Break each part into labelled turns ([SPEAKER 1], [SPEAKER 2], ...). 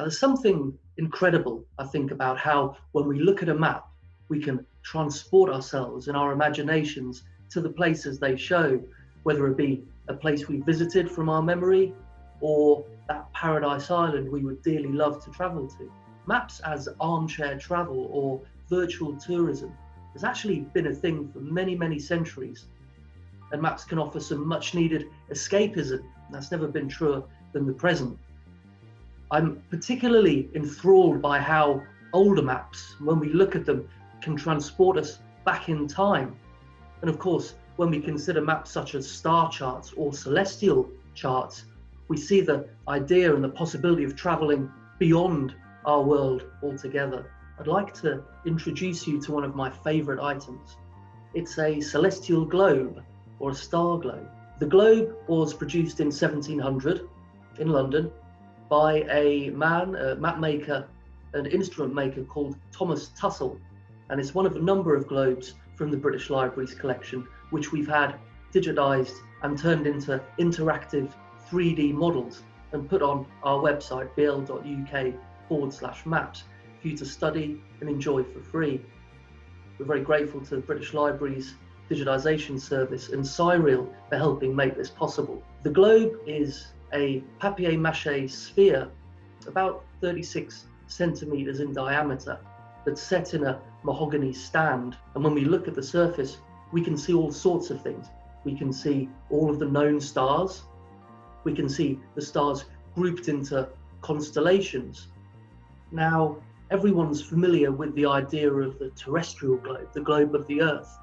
[SPEAKER 1] Now, there's something incredible, I think, about how when we look at a map, we can transport ourselves and our imaginations to the places they show, whether it be a place we visited from our memory or that paradise island we would dearly love to travel to. Maps as armchair travel or virtual tourism has actually been a thing for many, many centuries. And maps can offer some much needed escapism. That's never been truer than the present. I'm particularly enthralled by how older maps, when we look at them, can transport us back in time. And of course, when we consider maps such as star charts or celestial charts, we see the idea and the possibility of traveling beyond our world altogether. I'd like to introduce you to one of my favorite items. It's a celestial globe or a star globe. The globe was produced in 1700 in London by a man, a map maker and instrument maker called Thomas Tuttell. And it's one of a number of globes from the British Library's collection, which we've had digitized and turned into interactive 3D models and put on our website, bl.uk forward slash maps, for you to study and enjoy for free. We're very grateful to the British Library's digitization service and Cyril for helping make this possible. The globe is a papier-mâché sphere about 36 centimeters in diameter that's set in a mahogany stand. And when we look at the surface, we can see all sorts of things. We can see all of the known stars, we can see the stars grouped into constellations. Now, everyone's familiar with the idea of the terrestrial globe, the globe of the Earth.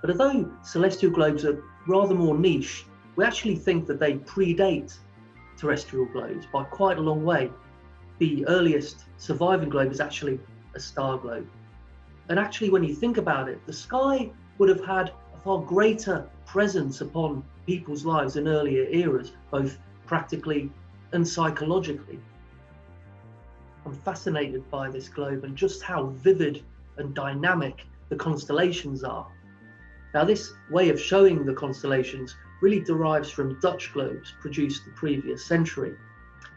[SPEAKER 1] But although celestial globes are rather more niche, we actually think that they predate terrestrial globes by quite a long way. The earliest surviving globe is actually a star globe. And actually, when you think about it, the sky would have had a far greater presence upon people's lives in earlier eras, both practically and psychologically. I'm fascinated by this globe and just how vivid and dynamic the constellations are. Now, this way of showing the constellations really derives from Dutch globes produced the previous century,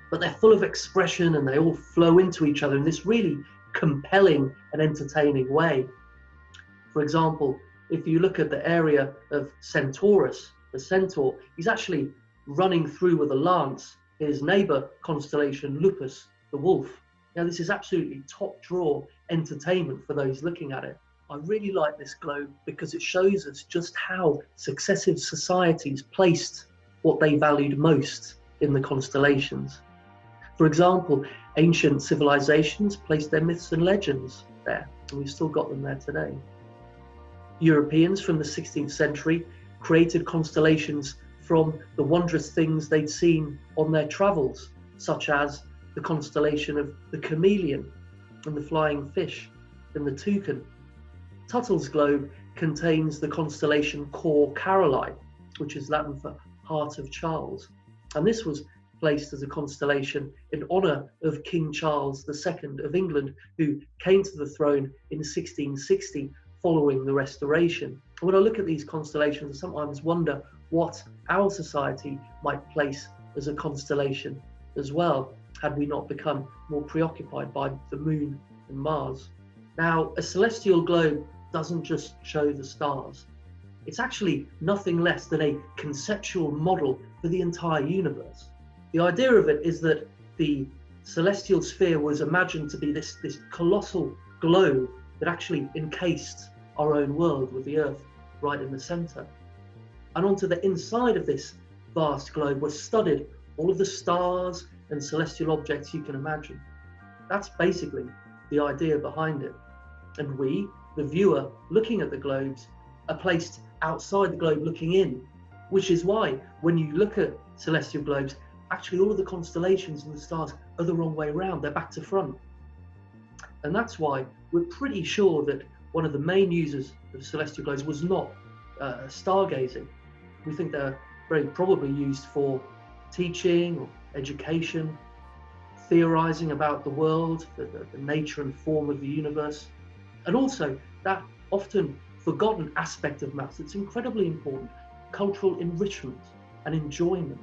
[SPEAKER 1] but they're full of expression and they all flow into each other in this really compelling and entertaining way. For example, if you look at the area of Centaurus, the centaur, he's actually running through with a lance his neighbor constellation Lupus, the wolf. Now, this is absolutely top draw entertainment for those looking at it. I really like this globe because it shows us just how successive societies placed what they valued most in the constellations. For example, ancient civilizations placed their myths and legends there, and we've still got them there today. Europeans from the 16th century created constellations from the wondrous things they'd seen on their travels, such as the constellation of the chameleon and the flying fish and the toucan. Tuttell's globe contains the constellation Cor Caroli, which is Latin for Heart of Charles. And this was placed as a constellation in honour of King Charles II of England, who came to the throne in 1660 following the Restoration. When I look at these constellations, I sometimes wonder what our society might place as a constellation as well, had we not become more preoccupied by the moon and Mars. Now, a celestial globe doesn't just show the stars. It's actually nothing less than a conceptual model for the entire universe. The idea of it is that the celestial sphere was imagined to be this, this colossal globe that actually encased our own world with the Earth right in the center. And onto the inside of this vast globe were studied all of the stars and celestial objects you can imagine. That's basically the idea behind it. And we, the viewer looking at the globes, are placed outside the globe looking in, which is why when you look at celestial globes, actually all of the constellations and the stars are the wrong way around, they're back to front. And that's why we're pretty sure that one of the main users of celestial globes was not uh, stargazing. We think they're very probably used for teaching or education, theorizing about the world, the, the, the nature and form of the universe, and also that often forgotten aspect of maths that's incredibly important cultural enrichment and enjoyment.